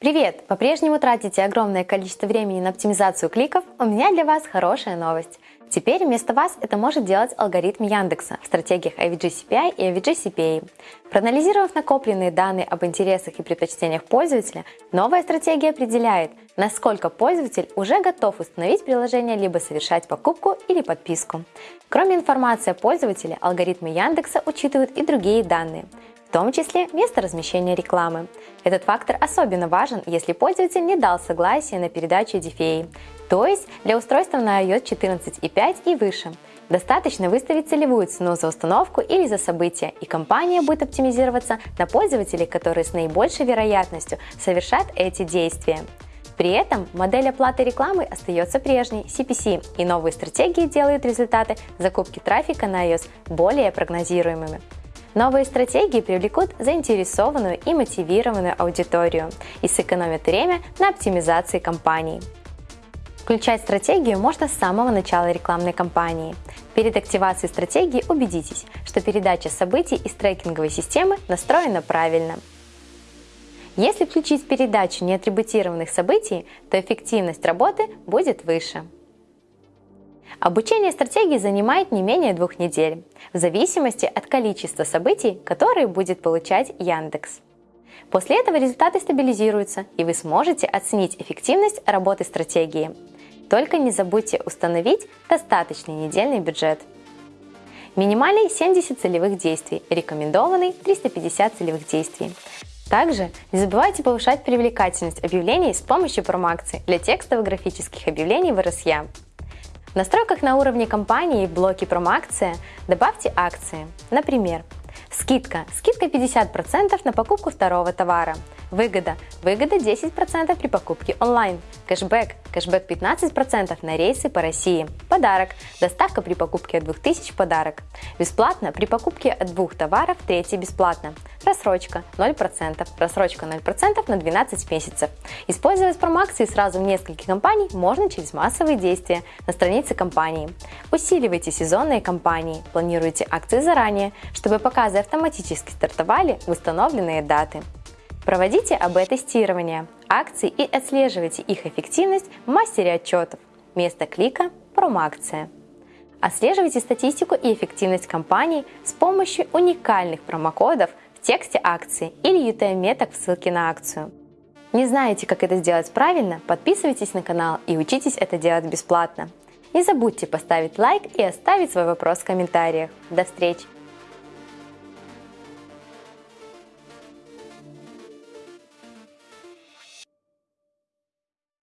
Привет! По-прежнему тратите огромное количество времени на оптимизацию кликов? У меня для вас хорошая новость. Теперь вместо вас это может делать алгоритм Яндекса в стратегиях AVG CPI и AVG CPA. Проанализировав накопленные данные об интересах и предпочтениях пользователя, новая стратегия определяет, насколько пользователь уже готов установить приложение либо совершать покупку или подписку. Кроме информации о пользователе, алгоритмы Яндекса учитывают и другие данные, в том числе место размещения рекламы. Этот фактор особенно важен, если пользователь не дал согласия на передачу DFA, то есть для устройства на iOS 14.5 и выше. Достаточно выставить целевую цену за установку или за событие, и компания будет оптимизироваться на пользователей, которые с наибольшей вероятностью совершат эти действия. При этом модель оплаты рекламы остается прежней, CPC, и новые стратегии делают результаты закупки трафика на iOS более прогнозируемыми. Новые стратегии привлекут заинтересованную и мотивированную аудиторию и сэкономят время на оптимизации кампаний. Включать стратегию можно с самого начала рекламной кампании. Перед активацией стратегии убедитесь, что передача событий из трекинговой системы настроена правильно. Если включить передачу неатрибутированных событий, то эффективность работы будет выше. Обучение стратегии занимает не менее двух недель, в зависимости от количества событий, которые будет получать Яндекс. После этого результаты стабилизируются, и вы сможете оценить эффективность работы стратегии. Только не забудьте установить достаточный недельный бюджет. Минимальный 70 целевых действий, рекомендованный 350 целевых действий. Также не забывайте повышать привлекательность объявлений с помощью промоакций для текстовых графических объявлений в RSA. Настройках на уровне компании в блоке «Промоакция» добавьте акции. Например, скидка. Скидка 50% на покупку второго товара. Выгода. Выгода 10% при покупке онлайн. Кэшбэк. Кэшбэк 15% на рейсы по России. Подарок. Доставка при покупке от 2000 подарок. Бесплатно при покупке от двух товаров, третий бесплатно. Рассрочка 0%. Рассрочка 0% на 12 месяцев. Использовать промоакции сразу в нескольких компаний можно через массовые действия на странице компании. Усиливайте сезонные кампании, планируйте акции заранее, чтобы показы автоматически стартовали в установленные даты. Проводите АБ-тестирование акций и отслеживайте их эффективность в мастере отчетов. Место клика – промоакция. Отслеживайте статистику и эффективность компаний с помощью уникальных промокодов тексте акции или UTM-меток в ссылке на акцию. Не знаете, как это сделать правильно? Подписывайтесь на канал и учитесь это делать бесплатно. Не забудьте поставить лайк и оставить свой вопрос в комментариях. До встречи!